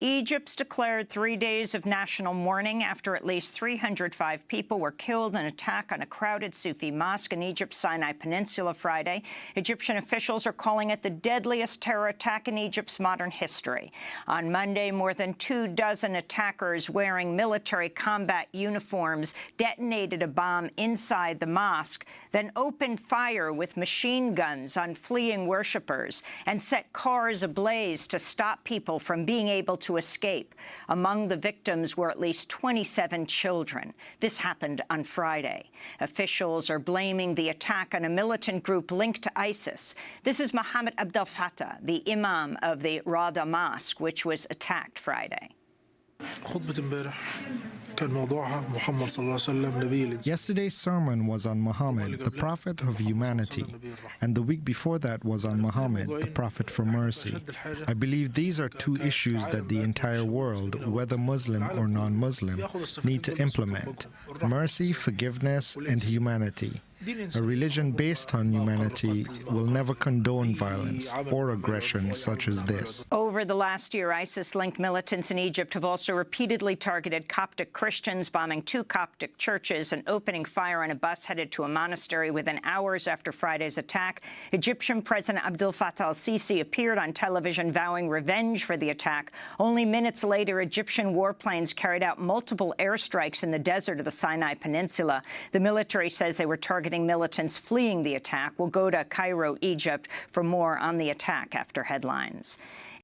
Egypt's declared three days of national mourning after at least 305 people were killed in an attack on a crowded Sufi mosque in Egypt's Sinai Peninsula Friday. Egyptian officials are calling it the deadliest terror attack in Egypt's modern history. On Monday, more than two dozen attackers wearing military combat uniforms detonated a bomb inside the mosque, then opened fire with machine guns on fleeing worshippers and set cars ablaze to stop people from being able to to escape. Among the victims were at least 27 children. This happened on Friday. Officials are blaming the attack on a militant group linked to ISIS. This is Mohammed Abdel Fattah, the imam of the Rawda Mosque, which was attacked Friday. Yesterday's sermon was on Muhammad, the prophet of humanity, and the week before that was on Muhammad, the prophet for mercy. I believe these are two issues that the entire world, whether Muslim or non-Muslim, need to implement. Mercy, forgiveness, and humanity. A religion based on humanity will never condone violence or aggression such as this. Over the last year, ISIS-linked militants in Egypt have also repeatedly targeted Coptic Christians, bombing two Coptic churches and opening fire on a bus headed to a monastery within hours after Friday's attack. Egyptian President Abdel Fattah al-Sisi appeared on television vowing revenge for the attack. Only minutes later, Egyptian warplanes carried out multiple airstrikes in the desert of the Sinai Peninsula. The military says they were targeting targeting militants fleeing the attack. We'll go to Cairo, Egypt for more on the attack after headlines.